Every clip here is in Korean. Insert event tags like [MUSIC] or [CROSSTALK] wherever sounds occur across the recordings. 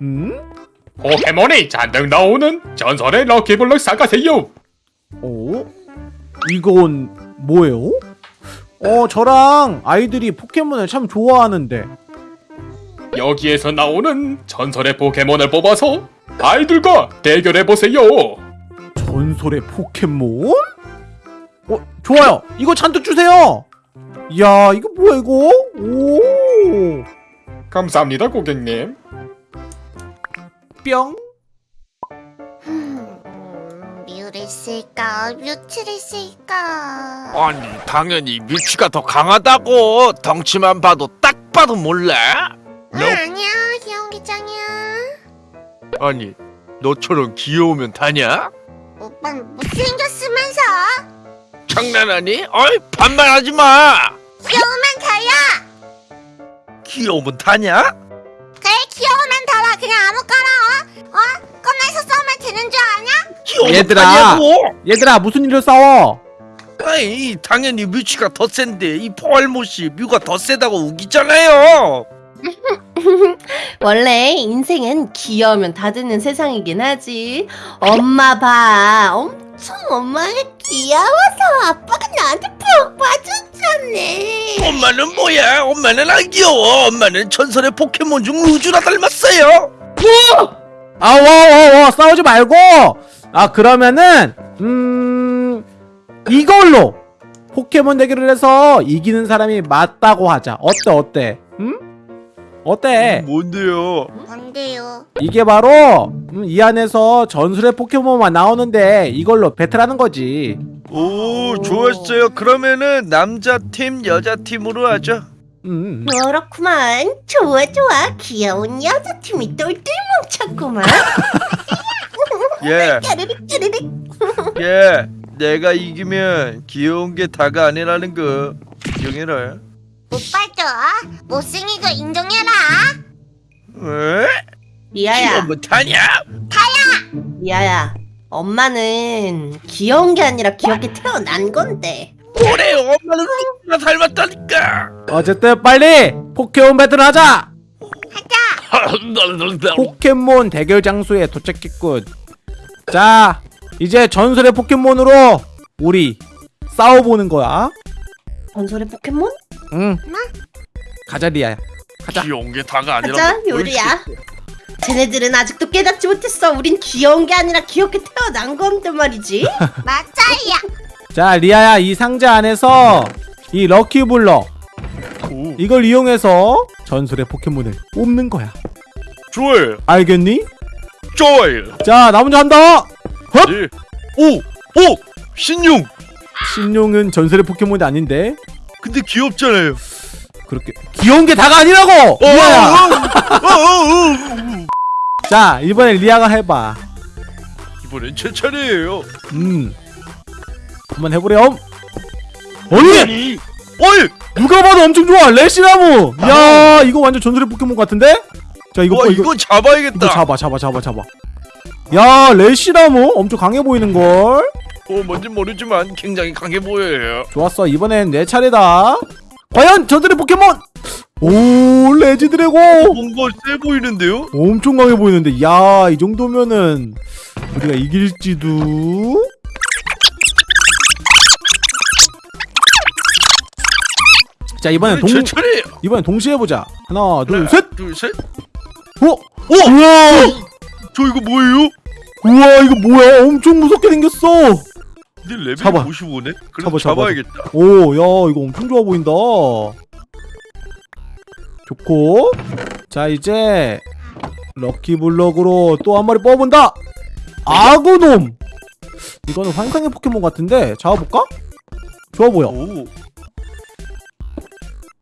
음? 포켓몬이 잔뜩 나오는 전설의 럭키블럭 사가세요. 어? 이건 뭐예요? 어, 저랑 아이들이 포켓몬을 참 좋아하는데. 여기에서 나오는 전설의 포켓몬을 뽑아서 아이들과 대결해 보세요. 전설의 포켓몬? 어, 좋아요. 이거 잔뜩 주세요. 이야, 이거 뭐야 이거? 오. 감사합니다, 고객님. 뿅. 음, 뮤를 쓸까 뮤츠를 쓸까 아니 당연히 뮤치가 더 강하다고 덩치만 봐도 딱 봐도 몰라 아니야 귀여운 기장이야 아니 너처럼 귀여우면 다냐? 오빤 못생겼으면서 장난하니? 어이 반말하지 마 귀여우면 다야 귀여우면 다냐? 그냥 아무거나 어? 어? 꺼내서 써면 되는 줄 아냐? 얘들아. 다냐고 얘들아, 무슨 일로 싸워? 아이 당연히 뮤치가 더 센데 이 포알못이 뮤가 더 세다고 우기잖아요 [LAUGHS] 원래 인생은 귀여우면 다 되는 세상이긴 하지. 엄마 봐. 엄청 엄마가 귀여워서 아빠가 나한테 푹 빠 졌잖아. 엄마는 뭐야 엄마는 안 귀여워 엄마는 전설의 포켓몬 중 우주라 닮았어요 아, 와, 와, 와, 싸우지 말고. 아, 그러면은 음 이걸로 포켓몬 대결을 해서 이기는 사람이 맞다고 하자. 어때, 어때? 음? 어때? 뭔데요 뭔데요? 이게 바로 음, 이 안에서 전술의 포켓몬만 나오는데 이걸로 배틀하는 거지. 오 좋았어요 그러면은 남자팀 여자팀으로 하죠 음. 그렇구만. 좋아 좋아. 귀여운 여자팀이 똘똘 뭉쳤구만. [LAUGHS] 예, [LAUGHS] 까르륵 까르륵. [LAUGHS] 예 내가 이기면 귀여운 게 다가 아니라는 거 인정해라 오빠도 못생긴 거 인정해라 에? 리아야. 귀여우면 다냐? 리아야. 엄마는 귀여운 게 아니라 귀엽게 태어난 건데. 뭐래요 엄마는 우리가 닮았다니까 어쨌든 빨리 포켓몬 배틀 하자. [LAUGHS] 포켓몬 대결 장소에 도착했군. 자, 이제 전설의 포켓몬으로 우리 싸워보는 거야. 전설의 포켓몬? 응. 가자 리아야. 가자. 귀여운 게 다가 아니라 가자 요리야. 쟤네들은 아직도 깨닫지 못했어. 우린 귀여운 게 아니라 귀엽게 태어난 건데 말이지. [LAUGHS] 맞아야 자, 리아야 이 상자 안에서 이 럭키블럭 오, 이걸 이용해서 전설의 포켓몬을 뽑는 거야. 좋아요 알겠니? 좋아요 자, 나 먼저 한다. 헛! 예. 오! 오! 신용! 신용은 전설의 포켓몬이 아닌데 근데 귀엽잖아요 그렇게 귀여운 게 다가 아니라고. 어. 어, 어, 어. 자, 이번에 리아가 해봐. 이번엔 제 차례예요 음. 한번 해보렴. 아니 어이! 누가 봐도 엄청 좋아 레시나무. 야 이거 완전 전설의 포켓몬 같은데? 자 이거 와 봐, 이거, 이거 잡아야겠다 이거 잡아 잡아 잡아 잡아. 야 레시나무 엄청 강해 보이는 걸. 어 뭔진 모르지만 굉장히 강해 보여요 좋았어 이번엔 내 차례다. 과연 전설의 포켓몬. 오 레지 드래곤. 뭔가 세 보이는데요? 엄청 강해 보이는데 야 이 정도면은 우리가 이길지도. 자 이번엔 동제 차례예요 이번엔 동시에 해보자. 하나 둘 하나, 셋. 둘셋 어? 우와! 저 이거 뭐예요? 우와 이거 뭐야 엄청 무섭게 생겼어 근데 레벨 잡아. 55네? 잡아, 그래서 잡아. 잡아야겠다 오야 이거 엄청 좋아 보인다 좋고 자 이제 lucky block으로 또 한 마리 뽑아본다 아그놈 이거는 환상의 포켓몬 같은데 잡아볼까? 좋아 보여 오.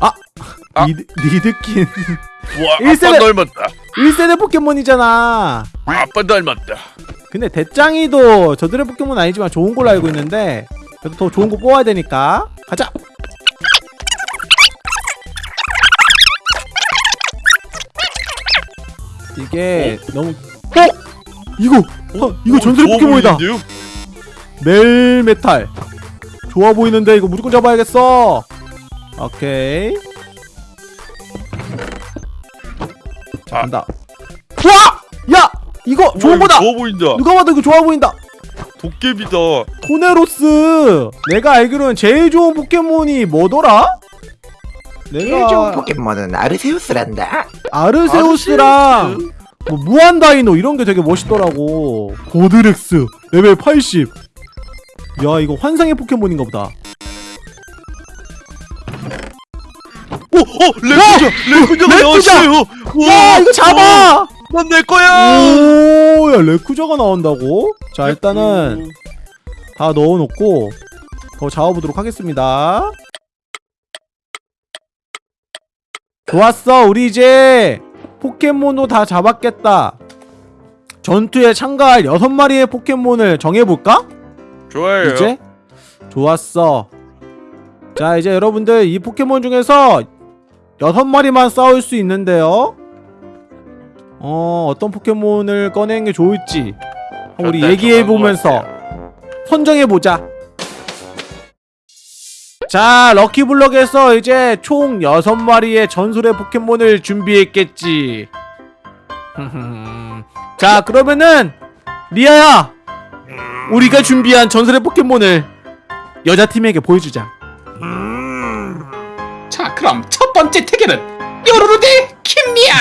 아! 아. 니드, 니드킹 와 일세대- 아빠 닮았다 1세대 포켓몬이잖아 아빠 닮았다 근데 대짱이도 저들의 포켓몬 아니지만 좋은 걸로 알고 있는데 그래도 더 좋은 거 뽑아야 되니까 이게 너무 어? 이거 어, 이거 오, 전설의 좋아 포켓몬이다? 멜메탈 좋아 보이는데 이거 무조건 잡아야겠어 오케이 자 아. 간다 와! 야! 이거 좋은 거다! 좋아 보인다. 누가 봐도 이거 좋아 보인다! 도깨비다. 토네로스! 내가 알기로는 제일 좋은 포켓몬이 뭐더라? 내가 포켓몬은 아르세우스란다. 아르세우스랑 뭐 무한 다이노 이런 게 되게 멋있더라고. 버드렉스 레벨 80. 야 이거 환상의 포켓몬인가 보다. 오, 어, 레쿠자, 레쿠자가 레쿠자! 나왔어요. 야 이거 잡아! 난 내 거야. 오, 야 레쿠자가 나온다고? 자 일단은 다 넣어놓고 더 잡아보도록 하겠습니다. 좋았어, 우리 이제 포켓몬도 다 잡았겠다. 전투에 참가할 여섯 마리의 포켓몬을 정해볼까? 좋아요. 이제 좋았어. 자 이제 여러분들 이 포켓몬 중에서 여섯 마리만 싸울 수 있는데요. 어 어떤 포켓몬을 꺼내는 게 좋을지 우리 일단 얘기해 정한 것 보면서 선정해 보자. 자 럭키블럭에서 이제 총 여섯 마리의 전설의 포켓몬을 준비했겠지. [LAUGHS] 자 그러면은 리아야 우리가 준비한 전설의 포켓몬을 여자 팀에게 보여주자. 자 그럼 첫 번째 태계는 요루루 대 킴리아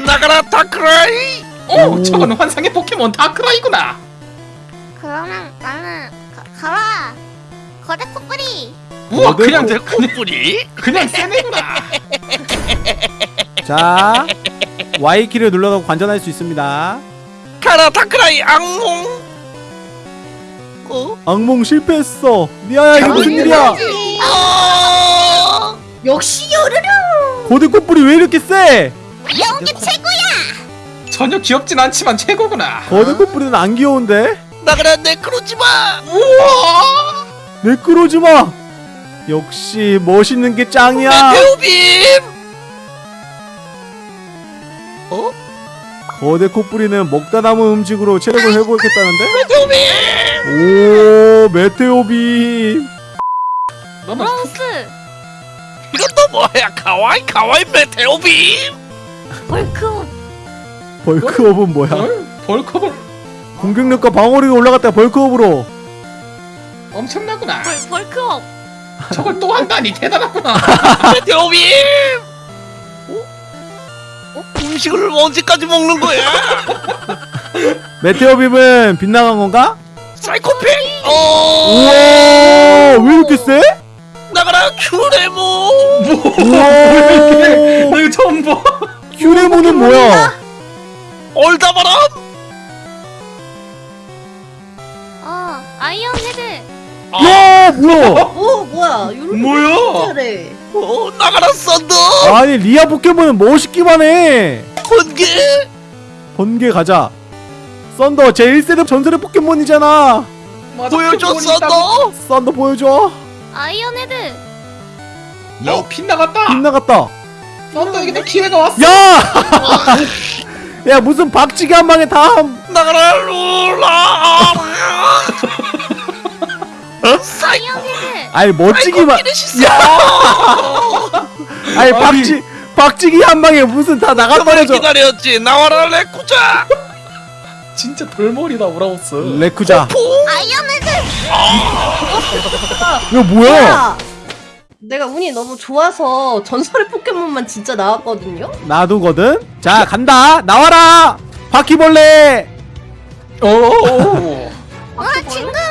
[LAUGHS] 나가라 다크라이. 오, 오. 저건 환상의 포켓몬 다크라이구나 그러면 나는 가, 가라. 거대 코끼리. 우와 그냥 내 그냥, 콧불이. [LAUGHS] 그냥 세네구나 [LAUGHS] 자 Y키를 눌러서 관전할 수 있습니다. 가라 다크라이 악몽. 어? 악몽 실패했어. 리아야 이게 무슨 일이야? 아! 역시 요르르. 고대 꽃불이 왜 이렇게 세? 연기 최고야. 전혀 귀엽진 않지만 최고구나 거대 꽃불이는 안 귀여운데? 나가라 네크로지마. 우와 매끄러지 마. 역시 멋있는 게 짱이야. 메테오빔. 어? 거대 코뿌리는 먹다 남은 음식으로 체력을 회복했다는데? 메테오빔. 오 메테오빔. 브라우스. 이것도 뭐야? 가와이 가와이 메테오빔. 벌크. 벌크업은 뭐야? 뭘? 벌컵을 공격력과 방어력이 올라갔다 벌크업으로. 엄청나구나 벌 벌크업. 저걸 또 한다니 대단하구나 [LAUGHS] 메테오빔. 어? 어? 음식을 언제까지 먹는 거야? 메테오빔은 빗나간 건가? 사이코패. 어. 우와 왜 이렇게 세? 나가라 큐레모. 우와 나 이거 처음 봐 큐레모는 뭐야? 얼다바람. 어 iron head. 야 뭐야? 오 뭐야 요르르. 뭐야? 잘해. 어, 나가라 썬더. 아니 리아 포켓몬은 멋있기만 해. 번개. 번개 가자. 썬더 제 1세대 전설의 포켓몬이잖아. 맞아, 보여줘 포켓몬이. 썬더. 썬더 보여줘. iron head. 어 빗나갔다 빗나갔다. 썬더에게도 기회가 왔어 야! [LAUGHS] 야 무슨 박치기 한 방에 다 함- 나가라 룰라. [LAUGHS] 헤드. 아니 멋지기만 피니시스. 아니 박치 박치기 한 방에 무슨 다 나가 버려져 기다렸지. 나와라 레쿠자. 진짜 돌머리다 우라우스 레쿠자 포. 아이언 헤드. 이거 뭐야 뭐야? 내가 운이 너무 좋아서 전설의 포켓몬만 진짜 나왔거든요. 나도거든 자 간다 나와라 바퀴벌레 오오오 와 징그러워.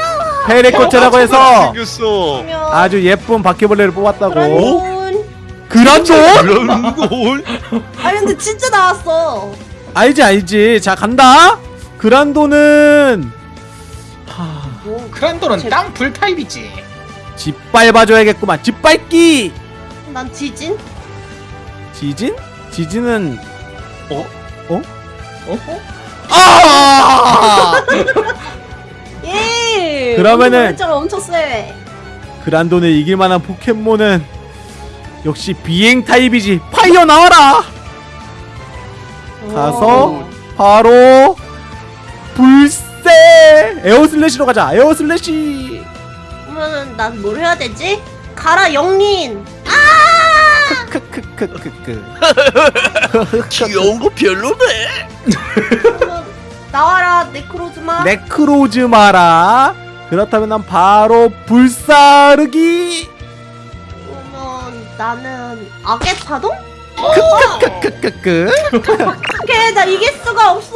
페레코체라고 해서 생겼어. 아주 예쁜 바퀴벌레를 뽑았다고 그란돈. 그란돈 그런 아니 근데 진짜 나왔어. 알지 알지 자 간다 그란돈은 하 뭐 크란도는 제- 땅 불 타입이지 짓밟아줘야겠구만 짓밟기 난 지진? 지진 지진은 어? 어? 어? 아 예. [LAUGHS] 그러면은- 엄청 세. 그란돈을 이길 만한 포켓몬은 역시 비행 타입이지. 파이어 나와라. 가서 오. 바로 불새 air slash로 가자. air slash. 그러면은 난 뭘 해야 되지? 가라 영린. 크크크크크크 [LAUGHS] 귀여운 거 별로네 그러면 나와라 네크로즈마. 네크로즈마라 그렇다면 난 바로 불사르기. 그러면 나는 악의 파동? 크크크크크 어떡해 나 이길 수가 없어.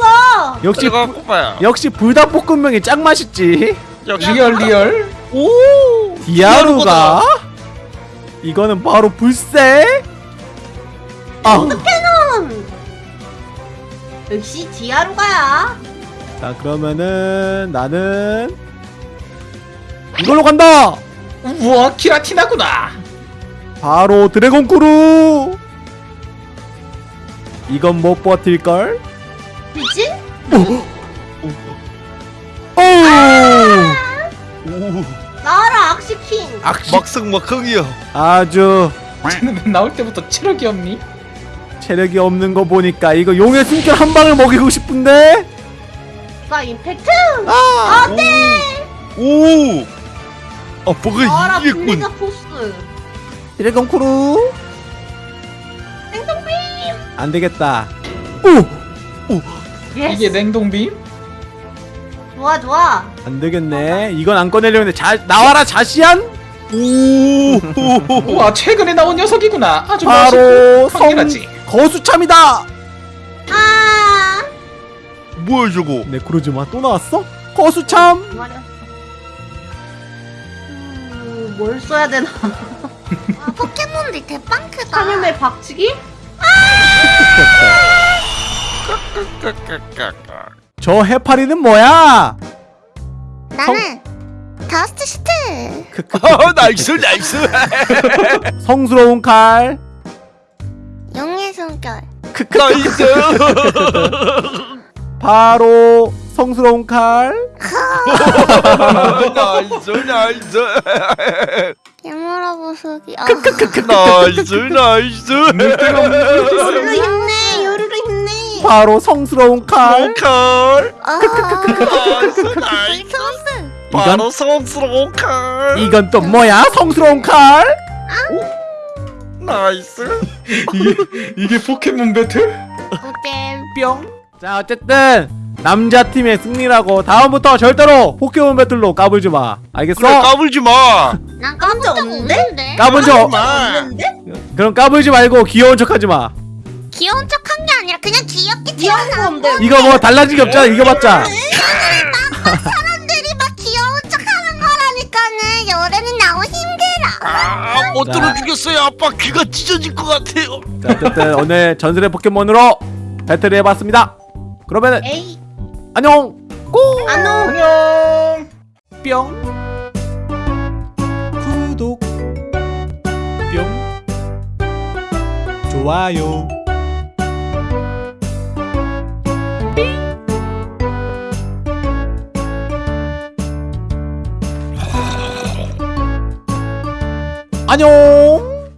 역시 제가 부- 역시 불닭볶음면이 짱 맛있지. 역시 real real. 오! 디아루가 이거는 바로 불새? 아, 음. 역시 디아루가야. 자 그러면은 나는 이걸로 간다! 우와 기라티나구나. 바로 dragon claw! 이건 못 버틸걸? 그치? 오 나와라 악시킹. 악시 막승막흥이야 아주 쟤는 나올 때부터 체력이 없니? 체력이 없는 거 보니까 이거 용의 숨결 한 방을 먹이고 싶은데? 가 임팩트. 아! 오! 아 뭐가 이겼군 포스. 드래곤 크루 생성빔. 안 되겠다 오 yes. 이게 냉동빔? 좋아 좋아. 안 되겠네 이건 안 꺼내려는데 자 나와라 자시안 오! 우와 최근에 나온 녀석이구나 아주 바로 멋있고 성 강렬하지 거수참이다 아. 뭐야 저거 네크로즈마 또 나왔어 거수참 말이야. 음, 뭘 써야 되나? 아, 포켓몬들 대빵 크다. 사념의 박치기? [LAUGHS] 저 해파리는 뭐야 나는 dust shoot. 아 nice nice 성스러운 칼 용의 숨결. nice [LAUGHS] [LAUGHS] 바로 성스러운 칼 nice nice 깨물어 보석이. 아, nice nice 요루루 힘내 요루루 힘내 바로 성스러운 칼칼 아, nice nice 소스. 바로 성스러운 칼 이건 또 뭐야 성스러운 칼 nice 이게 이게 포켓몬 배틀? 오잼. 뿅자 어쨌든 남자 팀의 승리라고 다음부터 절대로 포켓몬 배틀로 까불지 마 알겠어? 그래 까불지 마 [LAUGHS] 난 깜짝 깜짝 없는데? 까본 적 마. 없는데? 그럼 까불지 말고 귀여운 척하지 마 귀여운 척한 게 아니라 그냥 귀엽게 건데 이거 뭐 달라진 게 없잖아 이겨봤자 사람들이 막 귀여운 척 하는 거라니까는 열애는 나오기 힘들어. 아못 자. 들어주겠어요 아빠 귀가 찢어질 것 같아요 자 어쨌든 오늘 전설의 포켓몬으로 배틀을 해봤습니다 그러면은 에이 안녕. 꼭 안녕. 안녕. 뿅. 구독. 뿅. 좋아요. 안녕